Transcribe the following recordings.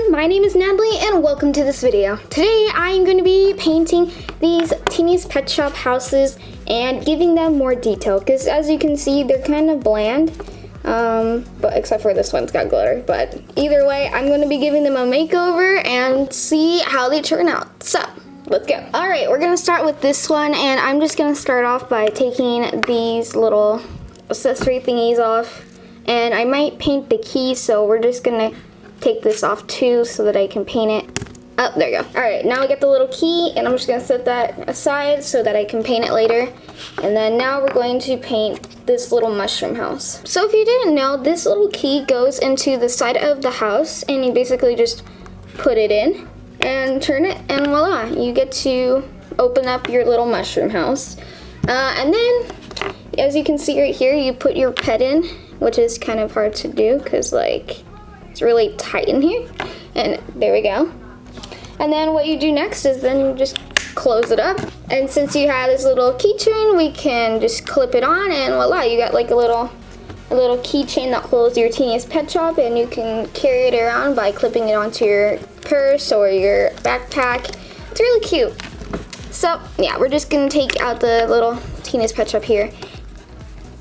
everyone, my name is Natalie and welcome to this video. Today I am going to be painting these Teeny's Pet Shop houses and giving them more detail because as you can see they're kind of bland um, but except for this one's got glitter but either way I'm going to be giving them a makeover and see how they turn out. So let's go. Alright, we're going to start with this one and I'm just going to start off by taking these little accessory thingies off and I might paint the key so we're just going to take this off too so that I can paint it. Oh, there you go. All right, now we get the little key and I'm just gonna set that aside so that I can paint it later. And then now we're going to paint this little mushroom house. So if you didn't know, this little key goes into the side of the house and you basically just put it in and turn it and voila, you get to open up your little mushroom house. Uh, and then, as you can see right here, you put your pet in, which is kind of hard to do because like, really tight in here. And there we go. And then what you do next is then you just close it up. And since you have this little keychain, we can just clip it on and voila, you got like a little a little keychain that holds your Teeny's Pet Shop and you can carry it around by clipping it onto your purse or your backpack. It's really cute. So yeah, we're just gonna take out the little Teeny's Pet Shop here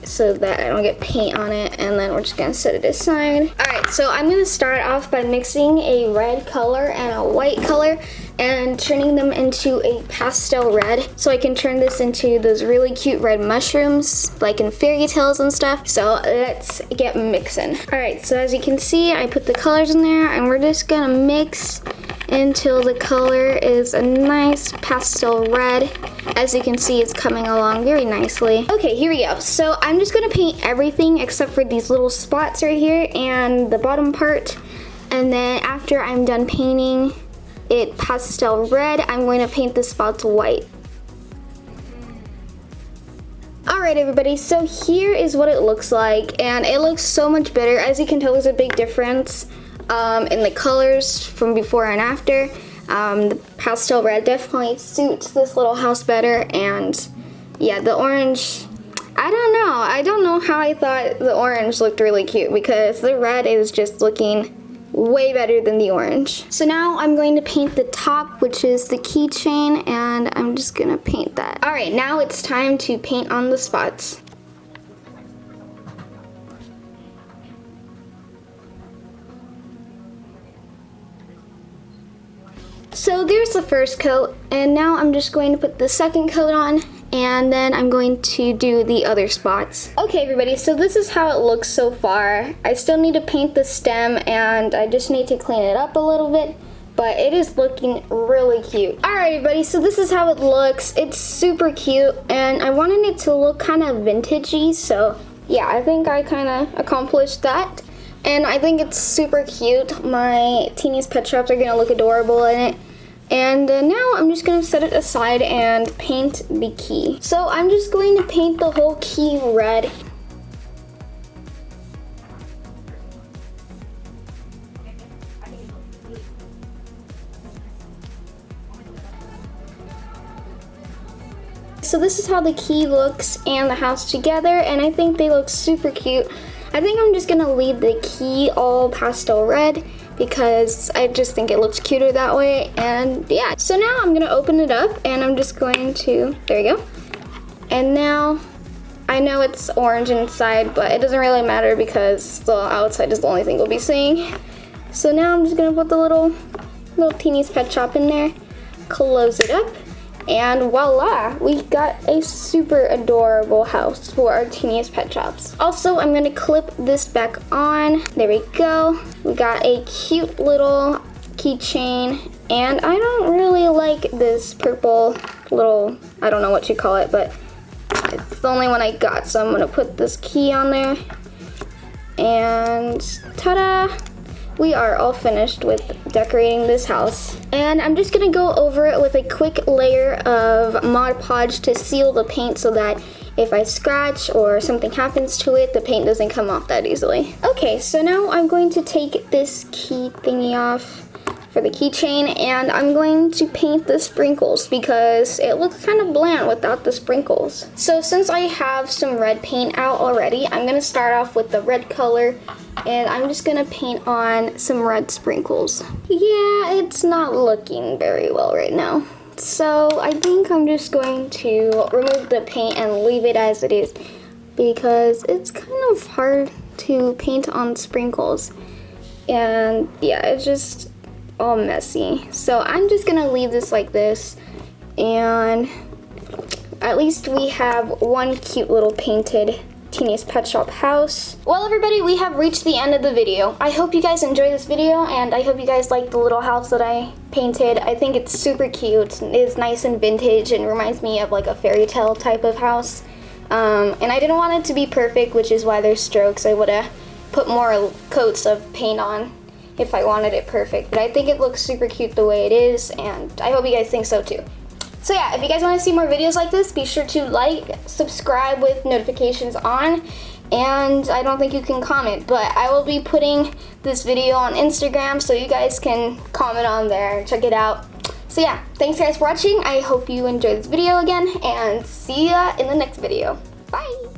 so that I don't get paint on it and then we're just gonna set it aside. Alright, so I'm gonna start off by mixing a red color and a white color and turning them into a pastel red so I can turn this into those really cute red mushrooms like in fairy tales and stuff. So let's get mixing. Alright, so as you can see I put the colors in there and we're just gonna mix until the color is a nice pastel red. As you can see, it's coming along very nicely. Okay, here we go. So I'm just gonna paint everything except for these little spots right here and the bottom part. And then after I'm done painting it pastel red, I'm going to paint the spots white. Alright everybody, so here is what it looks like and it looks so much better. As you can tell, there's a big difference um, in the colors from before and after. Um, the pastel red definitely suits this little house better and yeah, the orange, I don't know. I don't know how I thought the orange looked really cute because the red is just looking way better than the orange. So now I'm going to paint the top, which is the keychain, and I'm just gonna paint that. All right, now it's time to paint on the spots. So there's the first coat, and now I'm just going to put the second coat on, and then I'm going to do the other spots. Okay everybody, so this is how it looks so far. I still need to paint the stem, and I just need to clean it up a little bit, but it is looking really cute. Alright everybody, so this is how it looks. It's super cute, and I wanted it to look kind of vintagey, so yeah, I think I kind of accomplished that. And I think it's super cute. My Teeny's Pet Shops are going to look adorable in it. And uh, now I'm just to set it aside and paint the key. So I'm just going to paint the whole key red. So this is how the key looks and the house together and I think they look super cute. I think I'm just to leave the key all pastel red because I just think it looks cuter that way. And yeah, so now I'm gonna open it up and I'm just going to, there you go. And now I know it's orange inside, but it doesn't really matter because the outside is the only thing we'll be seeing. So now I'm just gonna put the little, little Teeny's Pet Shop in there, close it up, and voila, we got a super adorable house for our Teeny's Pet Shops. Also, I'm gonna clip this back on. There we go. We got a cute little keychain and I don't really like this purple little, I don't know what you call it, but it's the only one I got. So I'm gonna put this key on there and ta-da! We are all finished with decorating this house. And I'm just gonna go over it with a quick layer of Mod Podge to seal the paint so that if I scratch or something happens to it, the paint doesn't come off that easily. Okay, so now I'm going to take this key thingy off for the keychain and I'm going to paint the sprinkles because it looks kind of bland without the sprinkles. So since I have some red paint out already, I'm going to start off with the red color and I'm just going to paint on some red sprinkles. Yeah, it's not looking very well right now. So I think I'm just going to remove the paint and leave it as it is because it's kind of hard to paint on sprinkles and yeah it's just all messy so I'm just gonna leave this like this and at least we have one cute little painted Teeny's Pet Shop house. Well everybody, we have reached the end of the video. I hope you guys enjoyed this video and I hope you guys like the little house that I painted. I think it's super cute. It's nice and vintage and reminds me of like a fairy tale type of house. Um, and I didn't want it to be perfect, which is why there's strokes. I would have put more coats of paint on if I wanted it perfect. But I think it looks super cute the way it is, and I hope you guys think so too. So yeah, if you guys want to see more videos like this, be sure to like, subscribe with notifications on, and I don't think you can comment, but I will be putting this video on Instagram so you guys can comment on there, check it out. So yeah, thanks guys for watching. I hope you enjoyed this video again, and see ya in the next video. Bye!